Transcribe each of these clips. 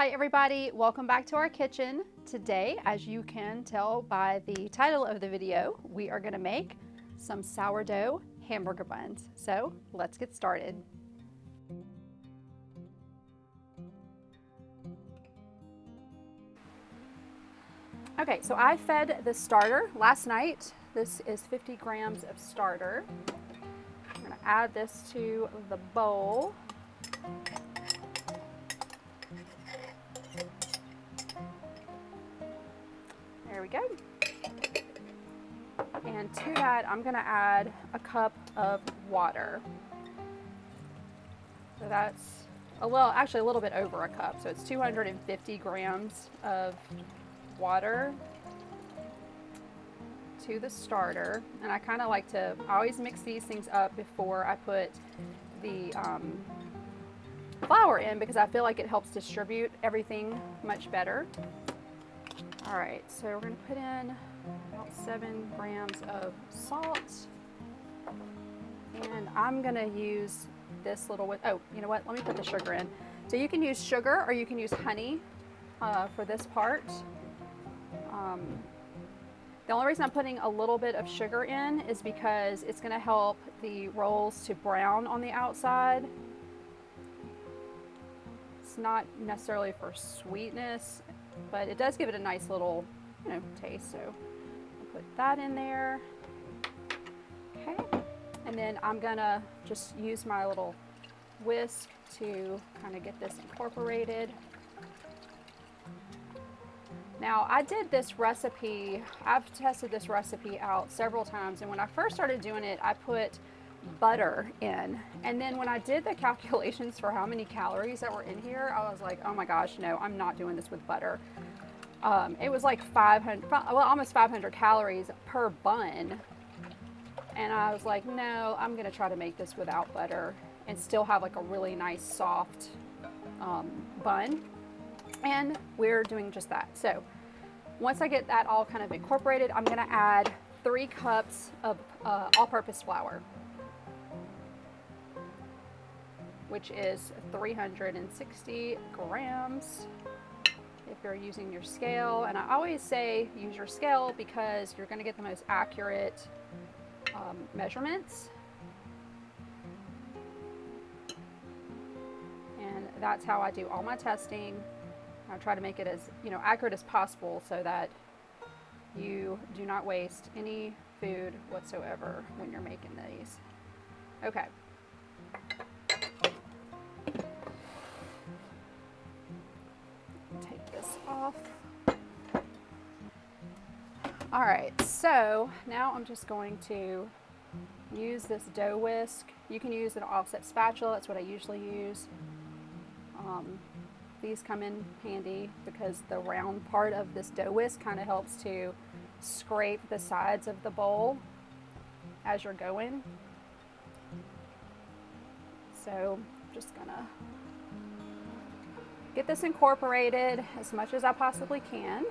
Hi everybody, welcome back to our kitchen. Today, as you can tell by the title of the video, we are gonna make some sourdough hamburger buns. So let's get started. Okay, so I fed the starter last night. This is 50 grams of starter. I'm gonna add this to the bowl. There we go. And to that, I'm gonna add a cup of water. So that's a little, actually a little bit over a cup. So it's 250 grams of water to the starter. And I kind of like to, always mix these things up before I put the um, flour in because I feel like it helps distribute everything much better. All right, so we're gonna put in about seven grams of salt. And I'm gonna use this little, oh, you know what, let me put the sugar in. So you can use sugar or you can use honey uh, for this part. Um, the only reason I'm putting a little bit of sugar in is because it's gonna help the rolls to brown on the outside. It's not necessarily for sweetness, but it does give it a nice little, you know, taste. So I'll put that in there. Okay. And then I'm gonna just use my little whisk to kind of get this incorporated. Now I did this recipe, I've tested this recipe out several times and when I first started doing it, I put butter in. And then when I did the calculations for how many calories that were in here, I was like, oh my gosh, no, I'm not doing this with butter. Um, it was like 500, well, almost 500 calories per bun. And I was like, no, I'm gonna try to make this without butter and still have like a really nice soft um, bun and we're doing just that. So once I get that all kind of incorporated, I'm gonna add three cups of uh, all-purpose flour, which is 360 grams if you're using your scale. And I always say use your scale because you're gonna get the most accurate um, measurements. And that's how I do all my testing. I try to make it as you know accurate as possible so that you do not waste any food whatsoever when you're making these. Okay. This off. All right, so now I'm just going to use this dough whisk. You can use an offset spatula, that's what I usually use. Um, these come in handy because the round part of this dough whisk kind of helps to scrape the sides of the bowl as you're going. So I'm just gonna get this incorporated as much as I possibly can.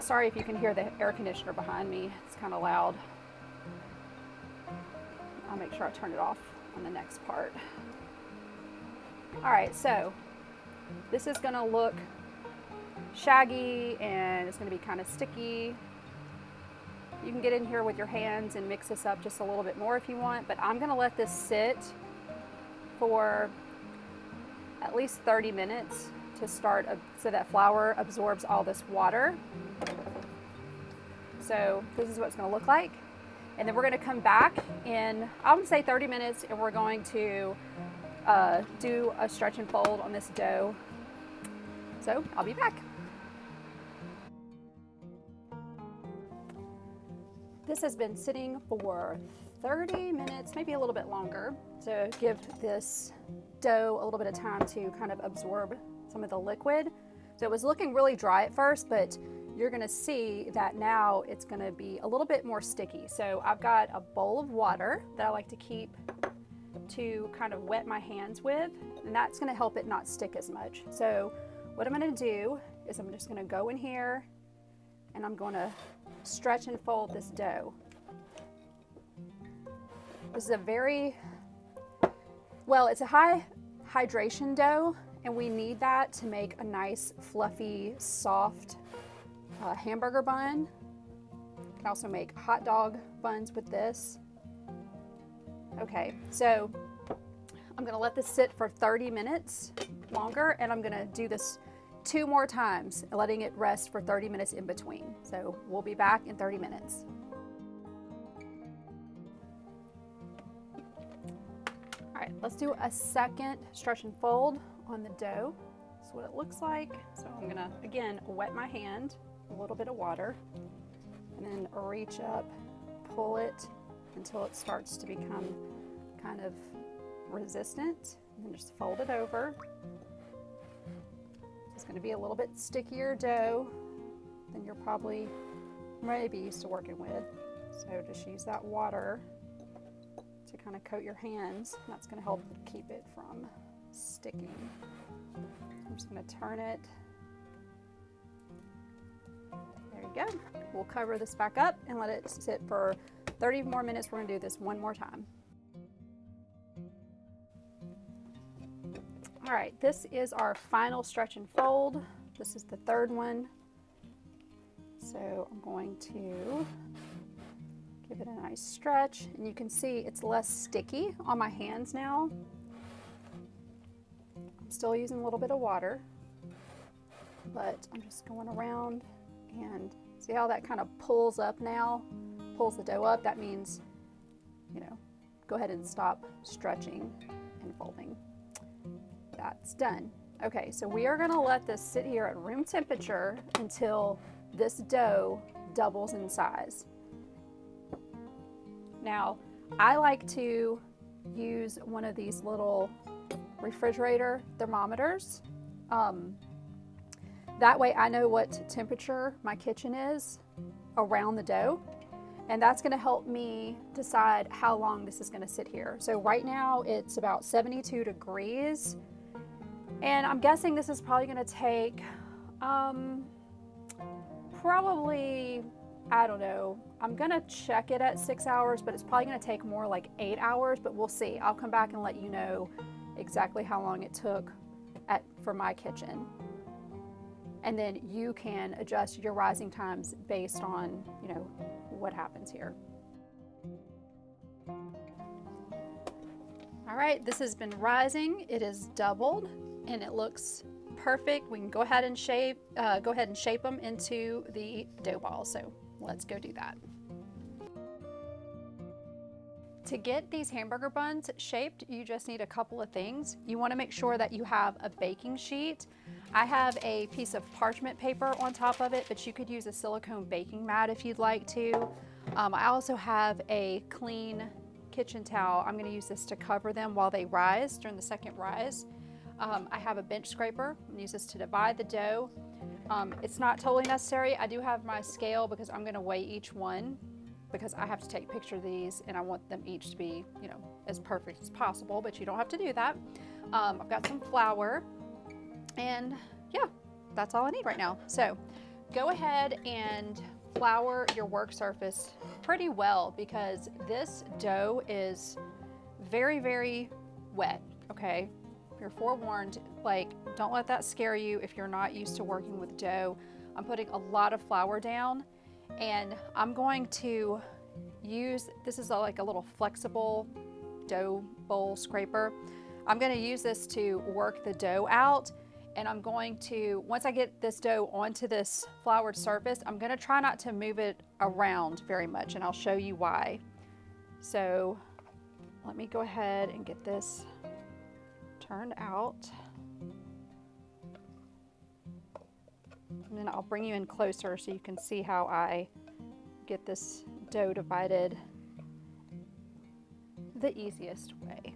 Sorry if you can hear the air conditioner behind me. It's kind of loud. I'll make sure I turn it off on the next part. All right, so this is gonna look shaggy and it's gonna be kind of sticky. You can get in here with your hands and mix this up just a little bit more if you want, but I'm gonna let this sit for at least 30 minutes to start so that flour absorbs all this water. So this is what it's gonna look like. And then we're gonna come back in, I would say 30 minutes, and we're going to uh, do a stretch and fold on this dough. So I'll be back. This has been sitting for 30 minutes, maybe a little bit longer, to give this dough a little bit of time to kind of absorb some of the liquid. So it was looking really dry at first, but you're gonna see that now it's gonna be a little bit more sticky. So I've got a bowl of water that I like to keep to kind of wet my hands with, and that's gonna help it not stick as much. So what I'm gonna do is I'm just gonna go in here and I'm gonna stretch and fold this dough. This is a very, well, it's a high, hydration dough and we need that to make a nice fluffy soft uh, hamburger bun. You can also make hot dog buns with this. Okay, so I'm gonna let this sit for 30 minutes longer and I'm gonna do this two more times, letting it rest for 30 minutes in between. So we'll be back in 30 minutes. Let's do a second stretch and fold on the dough. That's what it looks like. So I'm gonna, again, wet my hand, a little bit of water, and then reach up, pull it until it starts to become kind of resistant, and then just fold it over. It's gonna be a little bit stickier dough than you're probably maybe used to working with. So just use that water to kind of coat your hands. That's gonna help keep it from sticking. I'm just gonna turn it. There you go. We'll cover this back up and let it sit for 30 more minutes. We're gonna do this one more time. All right, this is our final stretch and fold. This is the third one. So I'm going to give it a nice stretch and you can see it's less sticky on my hands now. I'm still using a little bit of water, but I'm just going around and see how that kind of pulls up now, pulls the dough up. That means, you know, go ahead and stop stretching and folding that's done. Okay, so we are gonna let this sit here at room temperature until this dough doubles in size. Now, I like to use one of these little refrigerator thermometers. Um, that way I know what temperature my kitchen is around the dough. And that's gonna help me decide how long this is gonna sit here. So right now it's about 72 degrees and I'm guessing this is probably gonna take um, probably, I don't know, I'm gonna check it at six hours, but it's probably gonna take more like eight hours, but we'll see. I'll come back and let you know exactly how long it took at, for my kitchen. And then you can adjust your rising times based on, you know, what happens here. All right, this has been rising. It is doubled and it looks perfect. We can go ahead and shape, uh, go ahead and shape them into the dough balls. So let's go do that. To get these hamburger buns shaped, you just need a couple of things. You wanna make sure that you have a baking sheet. I have a piece of parchment paper on top of it, but you could use a silicone baking mat if you'd like to. Um, I also have a clean kitchen towel. I'm gonna use this to cover them while they rise during the second rise. Um, I have a bench scraper and use this to divide the dough. Um, it's not totally necessary. I do have my scale because I'm gonna weigh each one because I have to take picture of these and I want them each to be, you know, as perfect as possible, but you don't have to do that. Um, I've got some flour and yeah, that's all I need right now. So go ahead and flour your work surface pretty well because this dough is very, very wet, okay? You're forewarned, like, don't let that scare you if you're not used to working with dough. I'm putting a lot of flour down and I'm going to use, this is a, like a little flexible dough bowl scraper. I'm gonna use this to work the dough out and I'm going to, once I get this dough onto this floured surface, I'm gonna try not to move it around very much and I'll show you why. So let me go ahead and get this turned out. And then I'll bring you in closer so you can see how I get this dough divided the easiest way.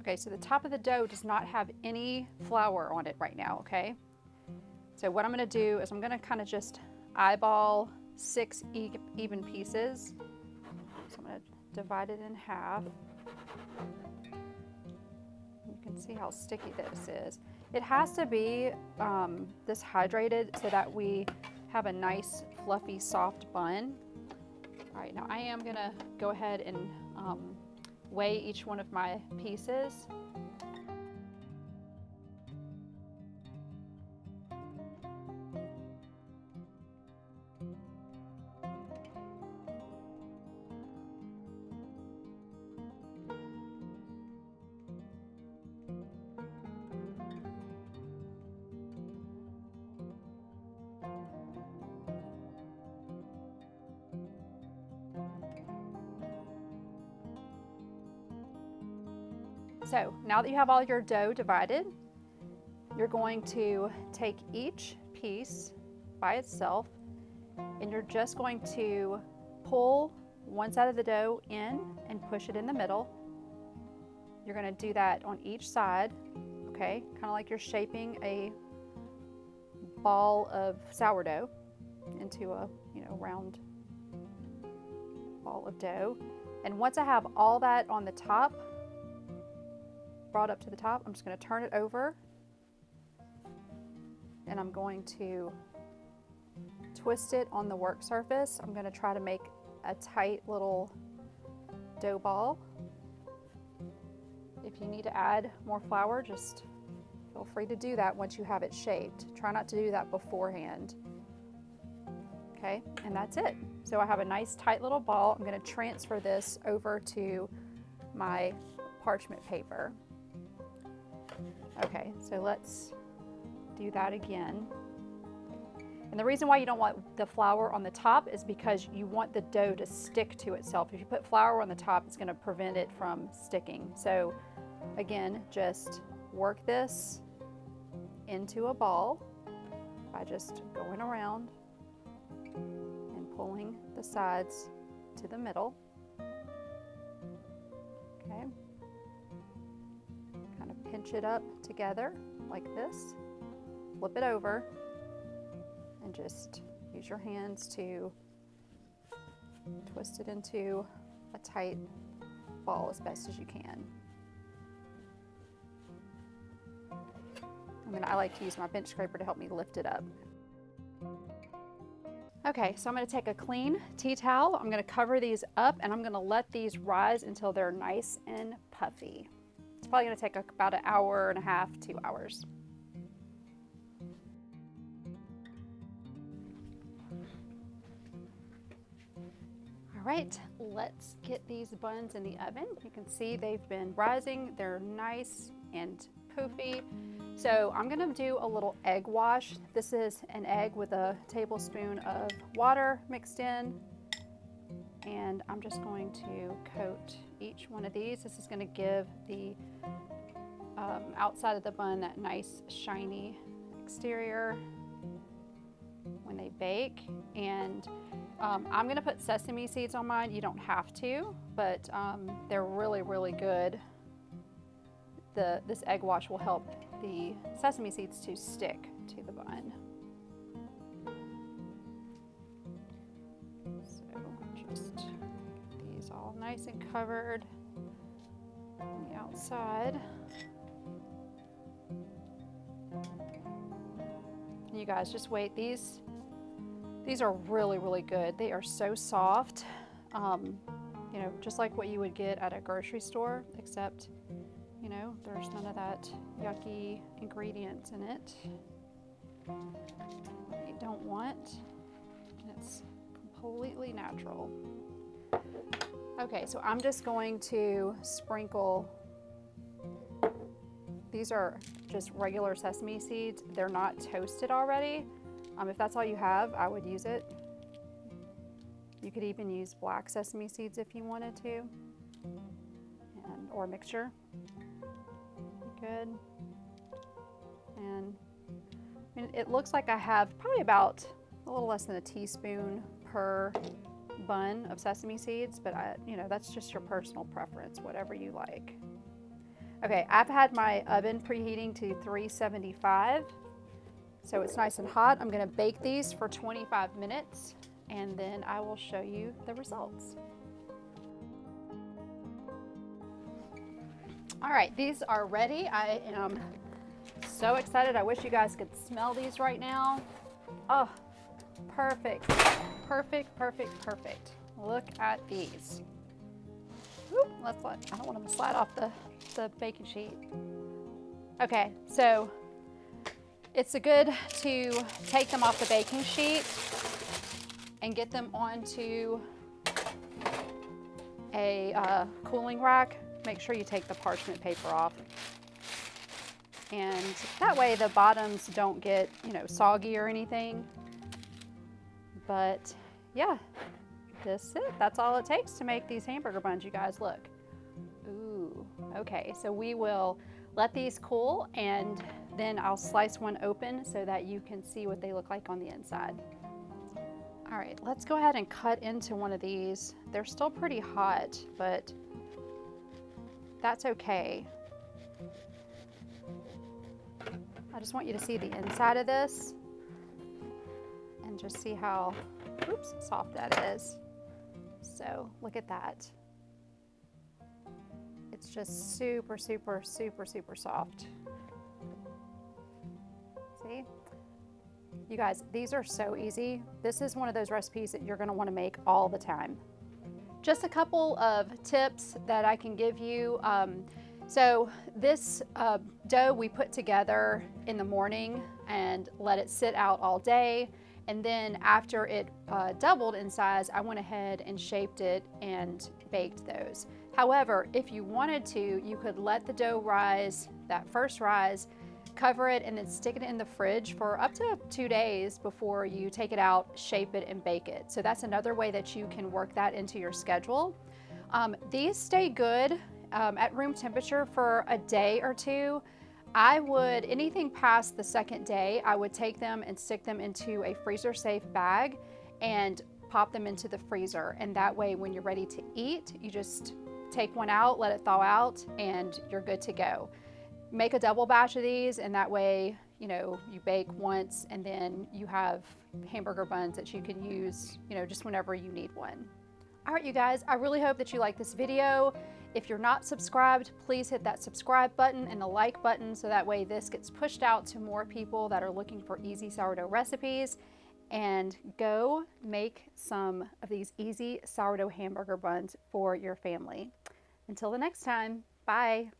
Okay, so the top of the dough does not have any flour on it right now, okay? So what I'm gonna do is I'm gonna kind of just eyeball six e even pieces. So I'm gonna divide it in half see how sticky this is. It has to be um, this hydrated so that we have a nice fluffy soft bun. All right, now I am gonna go ahead and um, weigh each one of my pieces. So now that you have all your dough divided, you're going to take each piece by itself and you're just going to pull one side of the dough in and push it in the middle. You're going to do that on each side, okay? Kind of like you're shaping a ball of sourdough into a, you know, round ball of dough. And once I have all that on the top, brought up to the top. I'm just going to turn it over and I'm going to twist it on the work surface. I'm going to try to make a tight little dough ball. If you need to add more flour, just feel free to do that once you have it shaped. Try not to do that beforehand. Okay, and that's it. So I have a nice tight little ball. I'm going to transfer this over to my parchment paper. Okay, so let's do that again. And the reason why you don't want the flour on the top is because you want the dough to stick to itself. If you put flour on the top, it's gonna prevent it from sticking. So again, just work this into a ball by just going around and pulling the sides to the middle. Okay pinch it up together like this, flip it over, and just use your hands to twist it into a tight ball as best as you can. I mean, I like to use my bench scraper to help me lift it up. Okay, so I'm gonna take a clean tea towel, I'm gonna cover these up and I'm gonna let these rise until they're nice and puffy probably gonna take about an hour and a half, two hours. All right, let's get these buns in the oven. You can see they've been rising. They're nice and poofy. So I'm gonna do a little egg wash. This is an egg with a tablespoon of water mixed in. And I'm just going to coat each one of these. This is gonna give the um, outside of the bun that nice shiny exterior when they bake. And um, I'm gonna put sesame seeds on mine. You don't have to, but um, they're really, really good. The, this egg wash will help the sesame seeds to stick to the bun. So just get these all nice and covered on the outside. You guys, just wait. These, these are really, really good. They are so soft. Um, you know, just like what you would get at a grocery store, except, you know, there's none of that yucky ingredients in it you don't want. It's completely natural. Okay, so I'm just going to sprinkle these are just regular sesame seeds. They're not toasted already. Um, if that's all you have, I would use it. You could even use black sesame seeds if you wanted to, and, or mixture. Good. And I mean, it looks like I have probably about a little less than a teaspoon per bun of sesame seeds, but I, you know, that's just your personal preference, whatever you like. Okay, I've had my oven preheating to 375. So it's nice and hot. I'm gonna bake these for 25 minutes and then I will show you the results. All right, these are ready. I am so excited. I wish you guys could smell these right now. Oh, perfect, perfect, perfect, perfect. Look at these. Oop, let's let, I don't want them to slide off the, the baking sheet. Okay, so it's a good to take them off the baking sheet and get them onto a uh, cooling rack. Make sure you take the parchment paper off. And that way the bottoms don't get, you know, soggy or anything. But yeah, this it. That's all it takes to make these hamburger buns, you guys. Look. Ooh, okay. So we will let these cool and then I'll slice one open so that you can see what they look like on the inside. All right, let's go ahead and cut into one of these. They're still pretty hot, but that's okay. I just want you to see the inside of this and just see how, oops, soft that is. So look at that. It's just super, super, super, super soft. See? You guys, these are so easy. This is one of those recipes that you're gonna wanna make all the time. Just a couple of tips that I can give you. Um, so this uh, dough we put together in the morning and let it sit out all day. And then after it uh, doubled in size, I went ahead and shaped it and baked those. However, if you wanted to, you could let the dough rise, that first rise, cover it and then stick it in the fridge for up to two days before you take it out, shape it and bake it. So that's another way that you can work that into your schedule. Um, these stay good um, at room temperature for a day or two. I would, anything past the second day, I would take them and stick them into a freezer safe bag and pop them into the freezer. And that way, when you're ready to eat, you just take one out, let it thaw out, and you're good to go. Make a double batch of these, and that way, you know, you bake once and then you have hamburger buns that you can use, you know, just whenever you need one. All right, you guys, I really hope that you like this video. If you're not subscribed, please hit that subscribe button and the like button so that way this gets pushed out to more people that are looking for easy sourdough recipes. And go make some of these easy sourdough hamburger buns for your family. Until the next time, bye.